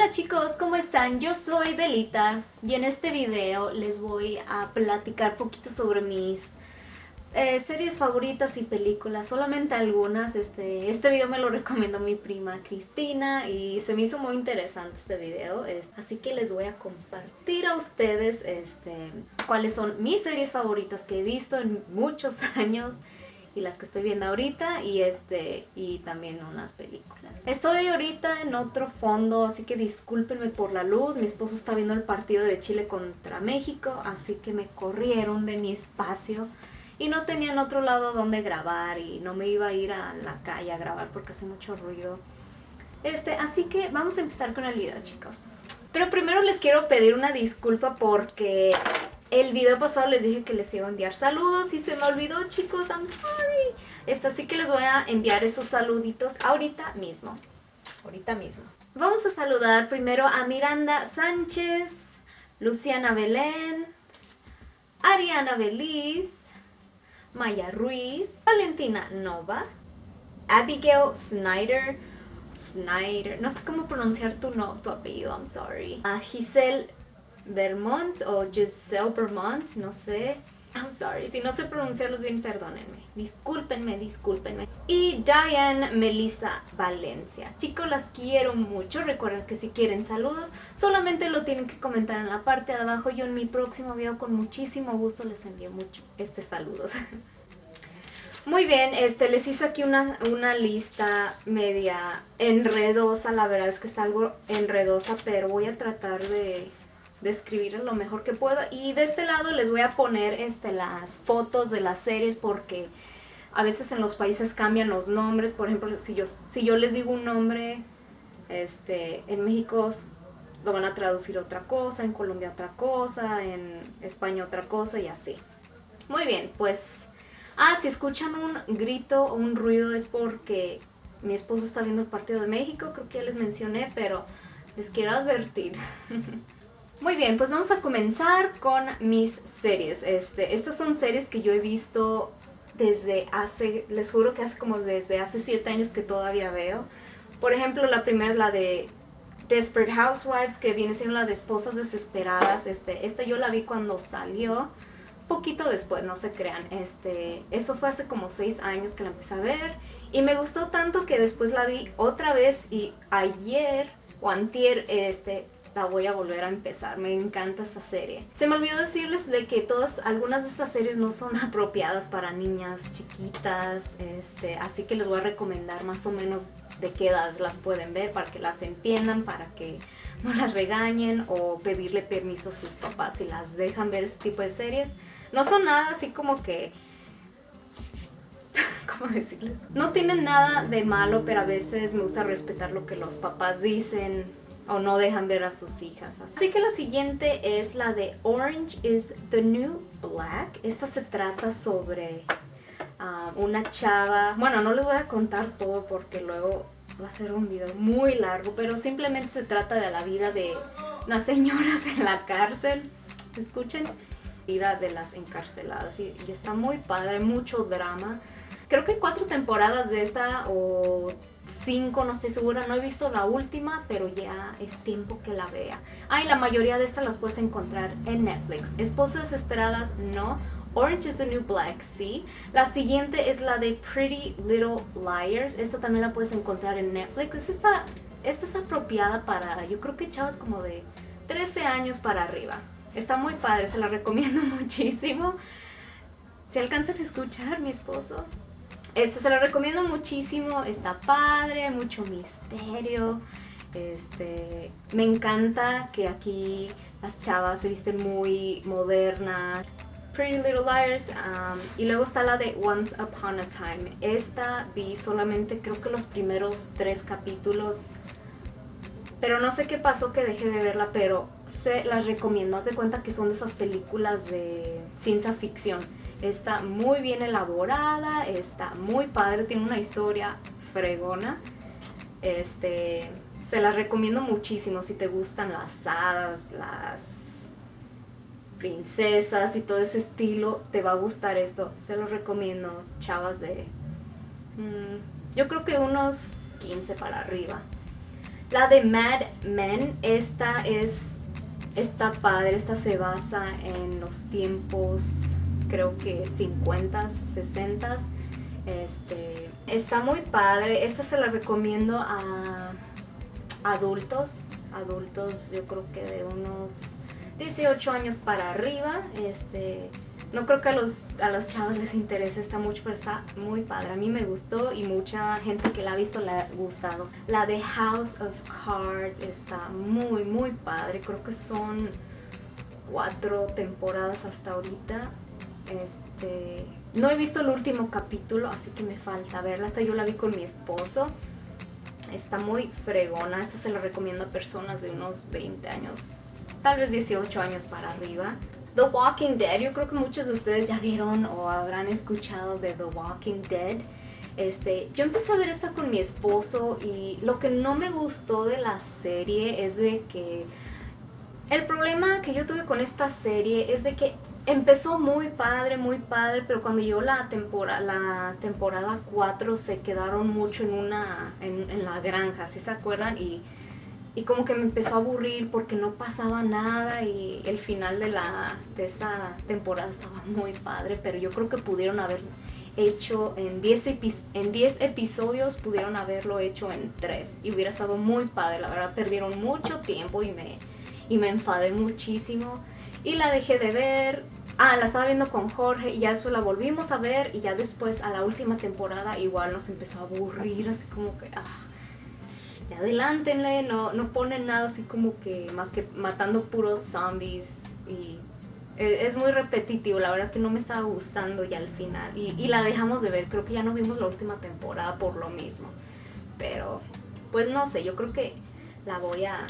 Hola chicos, ¿cómo están? Yo soy Belita y en este video les voy a platicar poquito sobre mis eh, series favoritas y películas, solamente algunas. Este, este video me lo recomendó mi prima Cristina y se me hizo muy interesante este video, así que les voy a compartir a ustedes este, cuáles son mis series favoritas que he visto en muchos años y las que estoy viendo ahorita y este y también unas películas. Estoy ahorita en otro fondo, así que discúlpenme por la luz. Mi esposo está viendo el partido de Chile contra México, así que me corrieron de mi espacio y no tenían otro lado donde grabar y no me iba a ir a la calle a grabar porque hace mucho ruido. Este, así que vamos a empezar con el video, chicos. Pero primero les quiero pedir una disculpa porque el video pasado les dije que les iba a enviar saludos y se me olvidó, chicos, I'm sorry. Esta así que les voy a enviar esos saluditos ahorita mismo. Ahorita mismo. Vamos a saludar primero a Miranda Sánchez, Luciana Belén, Ariana Beliz, Maya Ruiz, Valentina Nova, Abigail Snyder, Snyder, no sé cómo pronunciar tu, no, tu apellido, I'm sorry. A Giselle Vermont o Giselle Vermont, no sé. I'm sorry, si no sé pronunciarlos bien, perdónenme. Discúlpenme, discúlpenme. Y Diane Melissa Valencia. Chicos, las quiero mucho. Recuerden que si quieren saludos, solamente lo tienen que comentar en la parte de abajo. Yo en mi próximo video con muchísimo gusto les envío mucho este saludos. Muy bien, este, les hice aquí una, una lista media enredosa, la verdad es que está algo enredosa, pero voy a tratar de describir lo mejor que puedo. Y de este lado les voy a poner este, las fotos de las series porque a veces en los países cambian los nombres. Por ejemplo, si yo, si yo les digo un nombre, este, en México lo van a traducir otra cosa, en Colombia otra cosa, en España otra cosa y así. Muy bien, pues... Ah, si escuchan un grito o un ruido es porque mi esposo está viendo el partido de México, creo que ya les mencioné, pero les quiero advertir. Muy bien, pues vamos a comenzar con mis series. Este, estas son series que yo he visto desde hace, les juro que hace como desde hace 7 años que todavía veo. Por ejemplo, la primera es la de Desperate Housewives, que viene siendo la de Esposas Desesperadas. Este, esta yo la vi cuando salió, poquito después, no se crean. Este, eso fue hace como 6 años que la empecé a ver. Y me gustó tanto que después la vi otra vez y ayer o antier, este, la voy a volver a empezar. Me encanta esta serie. Se me olvidó decirles de que todas, algunas de estas series no son apropiadas para niñas chiquitas, este, así que les voy a recomendar más o menos de qué edades las pueden ver para que las entiendan, para que no las regañen o pedirle permiso a sus papás si las dejan ver este tipo de series. No son nada así como que ¿cómo decirles? No tienen nada de malo, pero a veces me gusta respetar lo que los papás dicen o no dejan ver a sus hijas. Así que la siguiente es la de Orange is the New Black. Esta se trata sobre ah, una chava. Bueno, no les voy a contar todo porque luego va a ser un video muy largo, pero simplemente se trata de la vida de unas señoras en la cárcel. Escuchen, vida de las encarceladas y, está muy padre, mucho drama. Creo que cuatro temporadas de esta o cinco, no estoy segura, no he visto la última, pero ya es tiempo que la vea. Ah, la mayoría de estas las puedes encontrar en Netflix. Esposas Desesperadas, no. Orange is the New Black, sí. La siguiente es la de Pretty Little Liars. Esta también la puedes encontrar en Netflix. Esta, esta está apropiada para, yo creo que chavas como de 13 años para arriba. Está muy padre, se la recomiendo muchísimo. Si alcanzan a escuchar, mi esposo. Este se lo recomiendo muchísimo, está padre, mucho misterio. Este, me encanta que aquí las chavas se visten muy modernas. Pretty Little Liars um, y luego está la de Once Upon a Time. Esta vi solamente creo que los primeros tres capítulos pero no sé qué pasó que dejé de verla, pero se las recomiendo. Haz de cuenta que son de esas películas de ciencia ficción. Está muy bien elaborada, está muy padre, tiene una historia fregona. Este, se la recomiendo muchísimo si te gustan las hadas, las princesas y todo ese estilo, te va a gustar esto. Se lo recomiendo, chavas de... Mm, yo creo que unos 15 para arriba. La de Mad Men, esta es, está padre, esta se basa en los tiempos, creo que 50, 60. Este, está muy padre, esta se la recomiendo a adultos, adultos yo creo que de unos 18 años para arriba, este, no creo que a los, a los chavos les interese esta mucho, pero está muy padre. A mí me gustó y mucha gente que la ha visto le ha gustado. La de House of Cards está muy, muy padre. Creo que son cuatro temporadas hasta ahorita. Este, no he visto el último capítulo, así que me falta verla. Hasta yo la vi con mi esposo. Está muy fregona. Esta se la recomiendo a personas de unos 20 años, tal vez 18 años para arriba. The Walking Dead, yo creo que muchos de ustedes ya vieron o habrán escuchado de The Walking Dead. Este, yo empecé a ver esta con mi esposo y lo que no me gustó de la serie es de que el problema que yo tuve con esta serie es de que empezó muy padre, muy padre, pero cuando llegó la temporada, la temporada 4 se quedaron mucho en una en, en la granja, ¿sí se acuerdan? Y y como que me empezó a aburrir porque no pasaba nada y el final de, la, de esa temporada estaba muy padre, pero yo creo que pudieron haber hecho en 10 en 10 episodios, pudieron haberlo hecho en 3 y hubiera estado muy padre, la verdad perdieron mucho tiempo y me, y me enfadé muchísimo y la dejé de ver, ah, la estaba viendo con Jorge y ya después la volvimos a ver y ya después a la última temporada igual nos empezó a aburrir, así como que, ah, ya adelántenle, no, no ponen nada así como que más que matando puros zombies y e, es muy repetitivo, la verdad que no me estaba gustando ya al final y, y, la dejamos de ver, creo que ya no vimos la última temporada por lo mismo, pero pues no sé, yo creo que la voy a,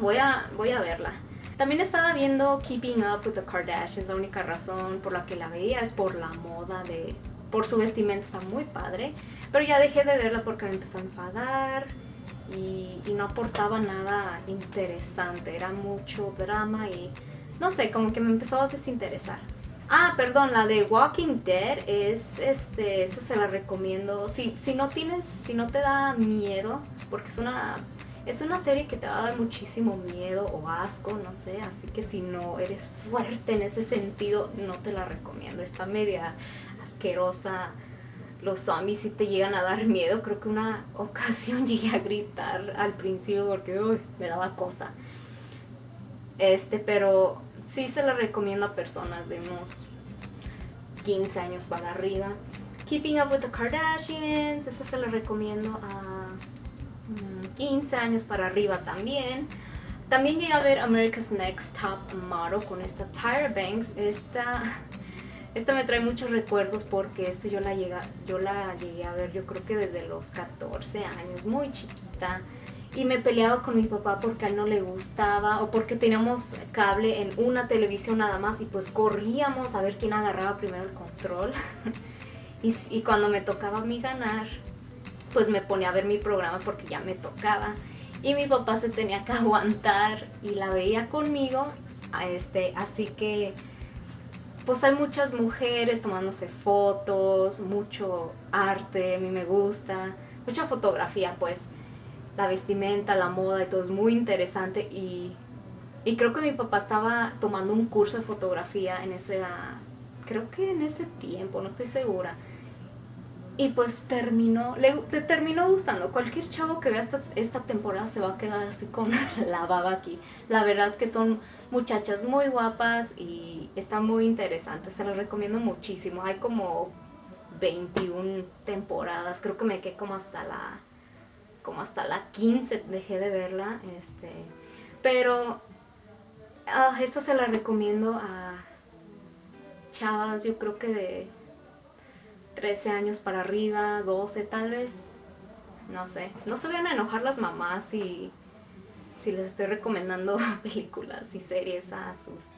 voy a, voy a verla. También estaba viendo Keeping Up with the Kardashians, la única razón por la que la veía es por la moda de, por su vestimenta está muy padre, pero ya dejé de verla porque me empezó a enfadar, y, no aportaba nada interesante, era mucho drama y no sé, como que me empezó a desinteresar. Ah, perdón, la de Walking Dead es, este, esta se la recomiendo. Si, si no tienes, si no te da miedo, porque es una, es una serie que te va a dar muchísimo miedo o asco, no sé, así que si no eres fuerte en ese sentido, no te la recomiendo. Está media asquerosa, los zombies sí te llegan a dar miedo. Creo que una ocasión llegué a gritar al principio porque me daba cosa. Este, pero sí se lo recomiendo a personas de unos 15 años para arriba. Keeping Up with the Kardashians, esa se lo recomiendo a 15 mm, años para arriba también. También llegué a ver America's Next Top Model con esta Tyra Banks. Esta esta me trae muchos recuerdos porque este yo la, llega, yo la llegué a ver yo creo que desde los 14 años, muy chiquita. Y me peleaba con mi papá porque a él no le gustaba o porque teníamos cable en una televisión nada más y pues corríamos a ver quién agarraba primero el control. y, y cuando me tocaba a mí ganar, pues me ponía a ver mi programa porque ya me tocaba. Y mi papá se tenía que aguantar y la veía conmigo. Este, así que pues hay muchas mujeres tomándose fotos, mucho arte, a mí me gusta, mucha fotografía pues, la vestimenta, la moda y todo es muy interesante y, y creo que mi papá estaba tomando un curso de fotografía en ese, creo que en ese tiempo, no estoy segura. Y pues terminó, le, terminó gustando. Cualquier chavo que vea esta, esta temporada se va a quedar así con la baba aquí. La verdad que son muchachas muy guapas y está muy interesante. Se las recomiendo muchísimo. Hay como 21 temporadas. Creo que me quedé como hasta la como hasta la 15 dejé de verla. Este, pero uh, esta se la recomiendo a chavas, yo creo que de 13 años para arriba, 12 tal vez, no sé. No se vayan a enojar las mamás si, si les estoy recomendando películas y series a sus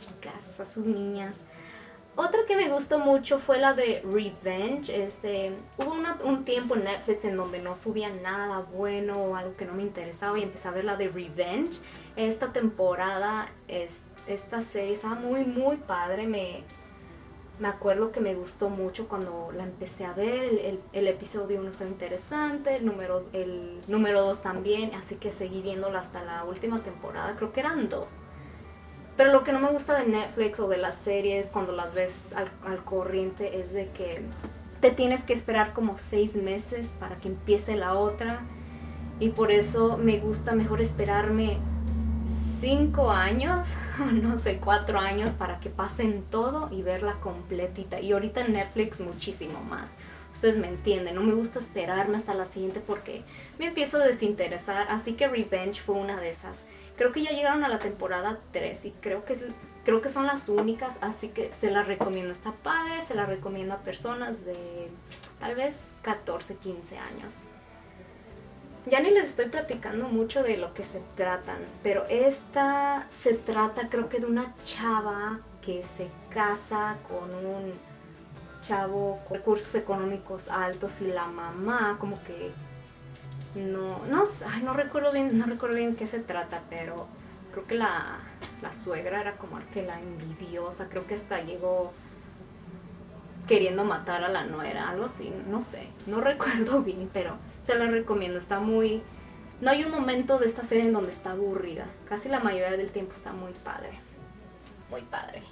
chicas, a sus niñas. Otra que me gustó mucho fue la de Revenge. Este, hubo un tiempo en Netflix en donde no subía nada bueno o algo que no me interesaba y empecé a ver la de Revenge. Esta temporada, es, esta serie estaba muy muy padre, me, me acuerdo que me gustó mucho cuando la empecé a ver. El, el, episodio 1 estaba interesante, el número, el número 2 también, así que seguí viéndola hasta la última temporada, creo que eran dos. Pero lo que no me gusta de Netflix o de las series cuando las ves al, al corriente es de que te tienes que esperar como seis meses para que empiece la otra. Y por eso me gusta mejor esperarme cinco años, no sé, cuatro años para que pasen todo y verla completita. Y ahorita Netflix muchísimo más. Ustedes me entienden, no me gusta esperarme hasta la siguiente porque me empiezo a desinteresar. Así que Revenge fue una de esas. Creo que ya llegaron a la temporada 3 y creo que, creo que son las únicas, así que se las recomiendo. Está padre, se la recomiendo a personas de tal vez 14, 15 años. Ya ni les estoy platicando mucho de lo que se tratan, pero esta se trata creo que de una chava que se casa con un chavo con recursos económicos altos y la mamá como que no, no, ay, no recuerdo bien, no recuerdo bien qué se trata, pero creo que la, la suegra era como que la envidiosa, creo que hasta llegó queriendo matar a la nuera, algo así, no sé, no recuerdo bien, pero se la recomiendo, está muy... No hay un momento de esta serie en donde está aburrida, casi la mayoría del tiempo está muy padre, muy padre.